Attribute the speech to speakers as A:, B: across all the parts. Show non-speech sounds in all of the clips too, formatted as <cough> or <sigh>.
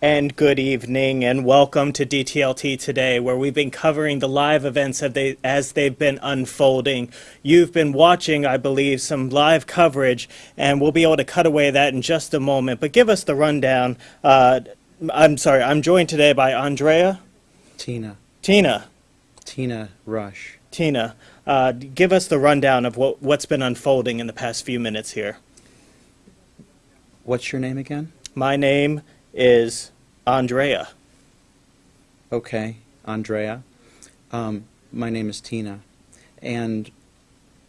A: And good evening, and welcome to DTLT today, where we've been covering the live events as, they, as they've been unfolding. You've been watching, I believe, some live coverage, and we'll be able to cut away that in just a moment. But give us the rundown. Uh, I'm sorry, I'm joined today by Andrea,
B: Tina.
A: Tina,
B: Tina Rush.
A: Tina. Uh, give us the rundown of what, what's been unfolding in the past few minutes here.
B: What's your name again?
A: My name is Andrea.
B: Okay, Andrea. Um, my name is Tina. And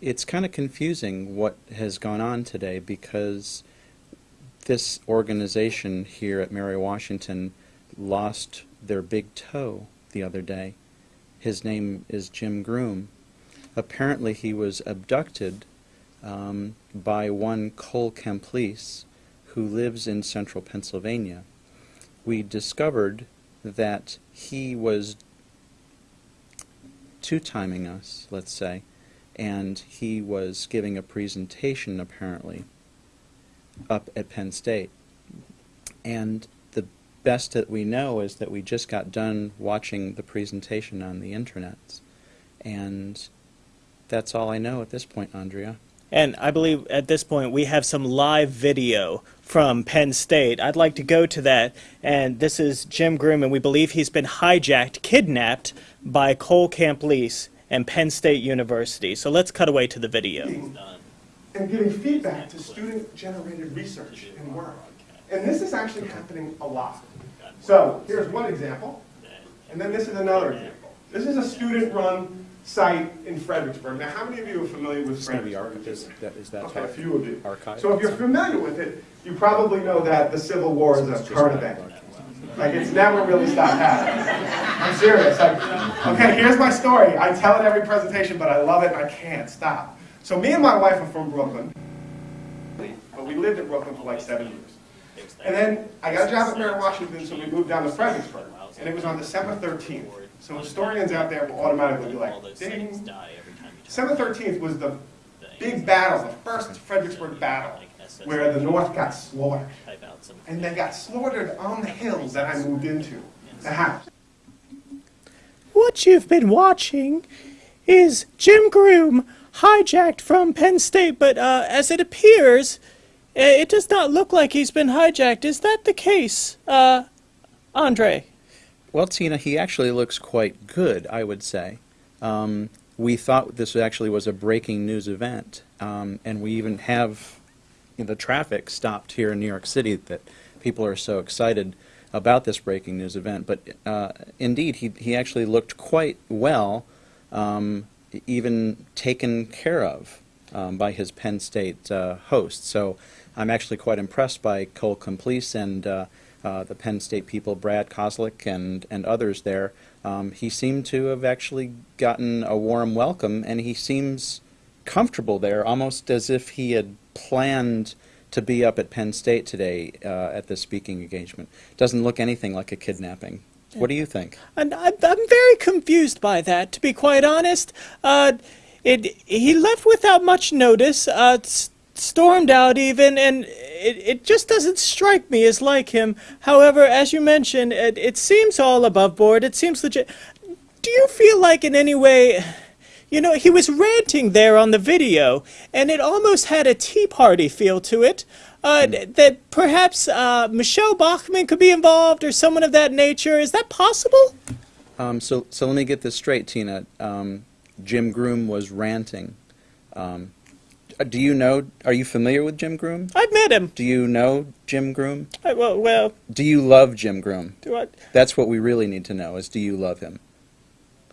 B: it's kind of confusing what has gone on today because this organization here at Mary Washington lost their big toe the other day. His name is Jim Groom. Apparently he was abducted um, by one Cole Camplese who lives in central Pennsylvania. We discovered that he was two-timing us, let's say, and he was giving a presentation apparently up at Penn State. And the best that we know is that we just got done watching the presentation on the internet. And that's all I know at this point, Andrea.
A: And I believe at this point we have some live video from Penn State. I'd like to go to that. And this is Jim Groom, and we believe he's been hijacked, kidnapped by Cole Camplese and Penn State University. So let's cut away to the video.
C: and giving feedback to student-generated research and work. And this is actually happening a lot. So here's one example, and then this is another example. This is a student-run site in Fredericksburg. Now, how many of you are familiar with
B: It's going to be
C: Fredericksburg?
B: Is that, is that
C: Okay, a few of you.
B: archived?
C: So if you're familiar with it, you probably know that the Civil War is a current event. Like, it's never really stopped happening. I'm serious. Like, okay, here's my story. I tell it every presentation, but I love it and I can't stop. So me and my wife are from Brooklyn, but we lived in Brooklyn for like seven years. And then I got a job at Mary Washington, so we moved down to Fredericksburg. And it was on December 13th. So historians out there will automatically be like, ding. December 13th was the big battle, the first Fredericksburg battle, where the North got slaughtered. And they got slaughtered on the hills that I moved into, the house.
A: What you've been watching is Jim Groom hijacked from Penn State, but uh, as it appears, uh, it does not look like he's been hijacked. Is that the case, uh, Andre?
B: Well, Tina, he actually looks quite good, I would say. Um, we thought this actually was a breaking news event, um, and we even have you know, the traffic stopped here in New York City that people are so excited about this breaking news event. But uh, indeed, he, he actually looked quite well, um, even taken care of um, by his Penn State uh, host. So I'm actually quite impressed by Cole Camplese and uh, uh, the Penn State people, Brad Kozlek and, and others there. Um, he seemed to have actually gotten a warm welcome, and he seems comfortable there, almost as if he had planned to be up at Penn State today uh, at this speaking engagement. Doesn't look anything like a kidnapping. What do you think?
A: I'm, I'm very confused by that, to be quite honest. Uh, it, he left without much notice, uh, stormed out even, and it, it just doesn't strike me as like him. However, as you mentioned, it, it seems all above board. It seems legit. Do you feel like in any way, you know, he was ranting there on the video, and it almost had a Tea Party feel to it. Uh, That perhaps uh, Michele Bachmann could be involved or someone of that nature. Is that possible?
B: Um, so, so let me get this straight, Tina. Um, Jim Groom was ranting. Um, do you know? Are you familiar with Jim Groom?
A: I've met him.
B: Do you know Jim Groom?
A: I, well, well,
B: Do you love Jim Groom?
A: do I?
B: That's what we really need to know: is do you love him?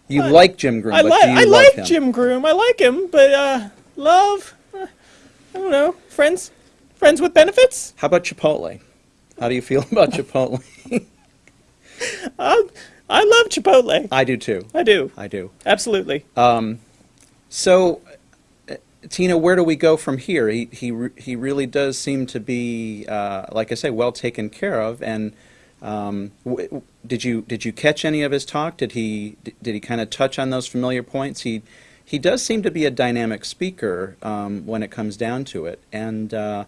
B: You
A: I-
B: like Jim Groom,
A: I,
B: but do you
A: I
B: love
A: like
B: him?
A: Jim Groom. I like him, but uh, love. uh, I don't know. Friends, friends with benefits.
B: How about Chipotle? How do you feel <laughs> about Chipotle? <laughs>
A: Um, I love Chipotle.
B: I do too.
A: I do
B: I do.
A: absolutely.
B: Um, so, uh, Tina, where do we go from here? He he he really does seem to be, uh, like I say, well taken care of. And um, did you did you catch any of his talk? Did he did he kind of touch on those familiar points? He he does seem to be a dynamic speaker um, when it comes down to it. And uh,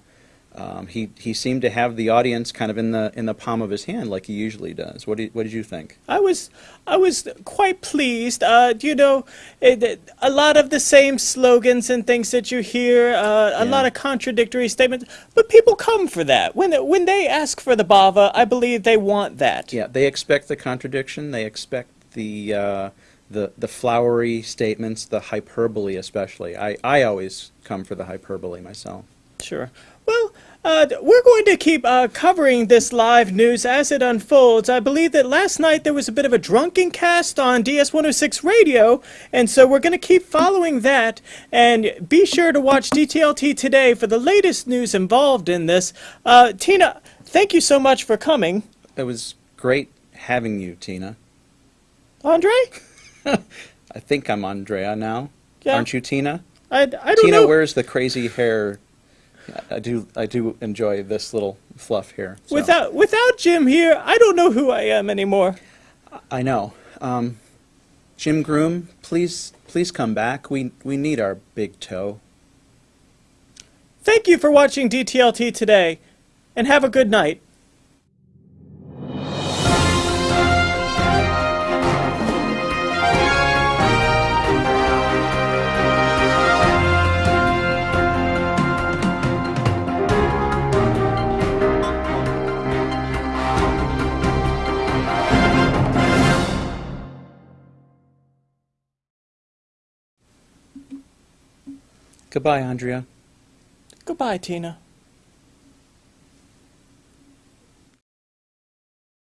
B: Um, he he seemed to have the audience kind of in the in the palm of his hand like he usually does. What did what did you think?
A: I was I was quite pleased. Uh, you know, it, it- a lot of the same slogans and things that you hear, uh, a
B: Yeah.
A: lot of contradictory statements, but people come for that. When when they ask for the bava, I believe they want that.
B: Yeah, they expect the contradiction. They expect the uh, the the flowery statements, the hyperbole especially. I I always come for the hyperbole myself.
A: Sure. Well, uh, we're going to keep uh, covering this live news as it unfolds. I believe that last night there was a bit of a drunken cast on DS 106 radio, and so we're going to keep following that. And be sure to watch DTLT today for the latest news involved in this. Uh, Tina, thank you so much for coming.
B: It was great having you, Tina.
A: Andre? <laughs>
B: I think I'm Andrea now.
A: Yeah.
B: Aren't you, Tina?
A: I, I don't
B: Tina
A: know.
B: wears the crazy hair. I do I do enjoy this little fluff here. so.
A: Without without Jim here, I don't know who I am anymore.
B: I know. Um, Jim Groom, please please come back. We we need our big toe.
A: Thank you for watching DTLT today, and have a good night.
B: Goodbye, Andrea.
A: Goodbye, Tina.